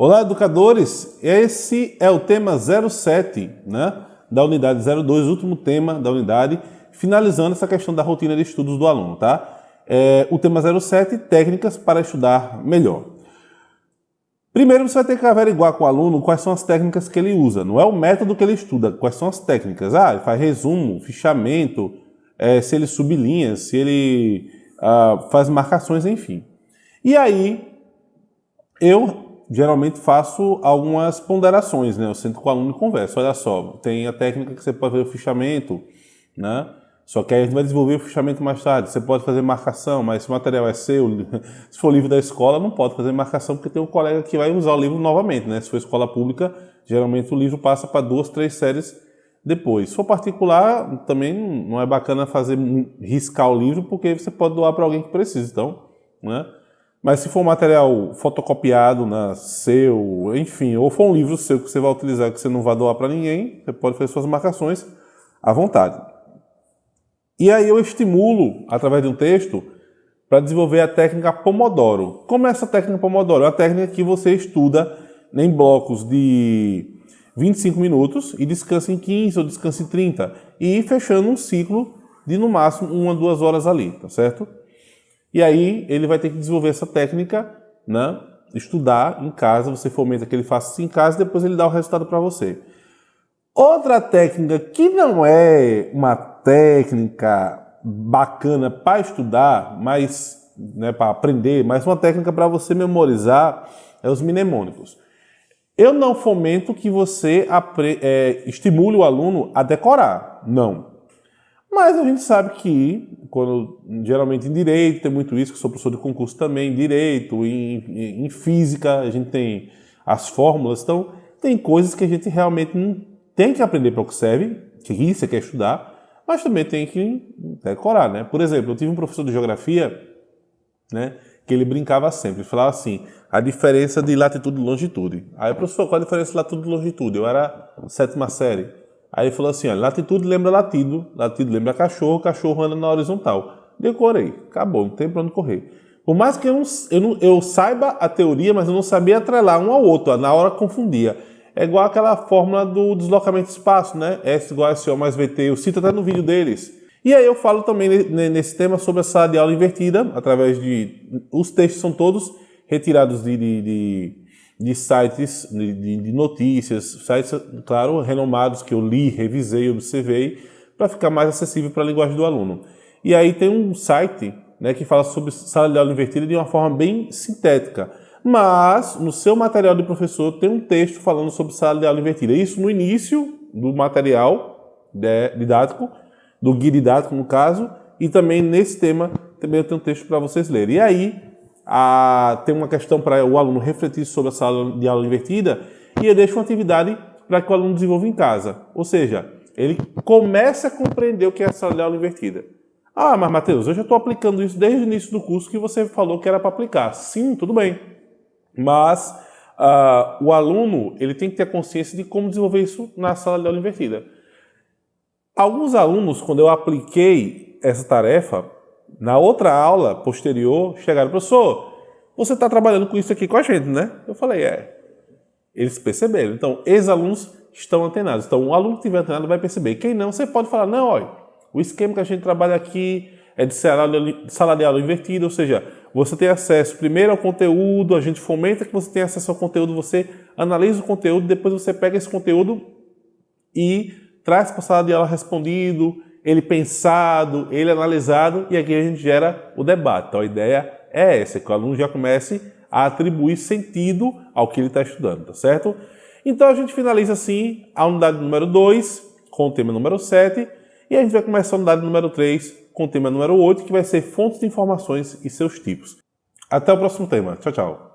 Olá, educadores! Esse é o tema 07, né, da unidade 02, último tema da unidade, finalizando essa questão da rotina de estudos do aluno, tá? É, o tema 07, técnicas para estudar melhor. Primeiro você vai ter que averiguar com o aluno quais são as técnicas que ele usa, não é o método que ele estuda, quais são as técnicas. Ah, ele faz resumo, fichamento, é, se ele sublinha, se ele ah, faz marcações, enfim. E aí, eu geralmente faço algumas ponderações, né? Eu sento com o aluno e converso. Olha só, tem a técnica que você pode fazer o fichamento, né? Só que aí a gente vai desenvolver o fichamento mais tarde. Você pode fazer marcação, mas se o material é seu, se for livro da escola, não pode fazer marcação porque tem um colega que vai usar o livro novamente, né? Se for escola pública, geralmente o livro passa para duas, três séries depois. Se for particular, também não é bacana fazer riscar o livro porque você pode doar para alguém que precisa. Então, né? Mas se for material fotocopiado, né, seu, enfim, ou for um livro seu que você vai utilizar que você não vai doar para ninguém, você pode fazer suas marcações à vontade. E aí eu estimulo, através de um texto, para desenvolver a técnica Pomodoro. Como é essa técnica Pomodoro? É uma técnica que você estuda em blocos de 25 minutos e descansa em 15 ou descansa em 30 e fechando um ciclo de no máximo uma, duas horas ali, tá certo? E aí ele vai ter que desenvolver essa técnica, né? estudar em casa, você fomenta que ele faça isso em casa e depois ele dá o resultado para você. Outra técnica que não é uma técnica bacana para estudar, mas né, para aprender, mas uma técnica para você memorizar é os mnemônicos. Eu não fomento que você é, estimule o aluno a decorar, não. Mas a gente sabe que, quando, geralmente em direito, tem muito isso, que sou professor de concurso também, em direito, em, em física, a gente tem as fórmulas, então tem coisas que a gente realmente não tem que aprender para o que serve, que você quer estudar, mas também tem que decorar, né? Por exemplo, eu tive um professor de geografia, né, que ele brincava sempre, falava assim, a diferença de latitude e longitude. Aí, professor, qual a diferença de latitude e longitude? Eu era sétima série. Aí ele falou assim, olha, latitude lembra latido, latido lembra cachorro, cachorro anda na horizontal. Decorei, acabou, não tem para onde correr. Por mais que eu, não, eu, não, eu, saiba a teoria, mas eu não sabia atrelar um ao outro, na hora confundia. É igual aquela fórmula do deslocamento de espaço, né? S igual a SO mais VT, eu cito até no vídeo deles. E aí eu falo também nesse tema sobre a sala de aula invertida, através de... Os textos são todos retirados de, de, de de sites de, notícias, sites, claro, renomados que eu li, revisei, observei, para ficar mais acessível para a linguagem do aluno. E aí tem um site né, que fala sobre sala de aula invertida de uma forma bem sintética. Mas no seu material de professor tem um texto falando sobre sala de aula invertida. Isso no início do material didático, do guia didático no caso, e também nesse tema também eu tenho um texto para vocês lerem. E aí a, tem uma questão para o aluno refletir sobre a sala de aula invertida e eu deixo uma atividade para que o aluno desenvolva em casa. Ou seja, ele comece a compreender o que é a sala de aula invertida. Ah, mas Matheus, eu já estou aplicando isso desde o início do curso que você falou que era para aplicar. Sim, tudo bem. Mas uh, o aluno ele tem que ter consciência de como desenvolver isso na sala de aula invertida. Alguns alunos, quando eu apliquei essa tarefa, na outra aula posterior, chegaram, professor, você está trabalhando com isso aqui com a gente, né? Eu falei, é. Eles perceberam. Então, ex-alunos estão antenados. Então, o aluno que estiver antenado vai perceber. Quem não, você pode falar, não, olha, o esquema que a gente trabalha aqui é de sala de aula invertida, ou seja, você tem acesso primeiro ao conteúdo, a gente fomenta que você tenha acesso ao conteúdo, você analisa o conteúdo, depois você pega esse conteúdo e traz para a sala de aula respondido, ele pensado, ele analisado, e aqui a gente gera o debate. Então a ideia é essa, que o aluno já comece a atribuir sentido ao que ele está estudando, tá certo? Então a gente finaliza assim a unidade número 2 com o tema número 7 e a gente vai começar a unidade número 3 com o tema número 8, que vai ser fontes de informações e seus tipos. Até o próximo tema. Tchau, tchau.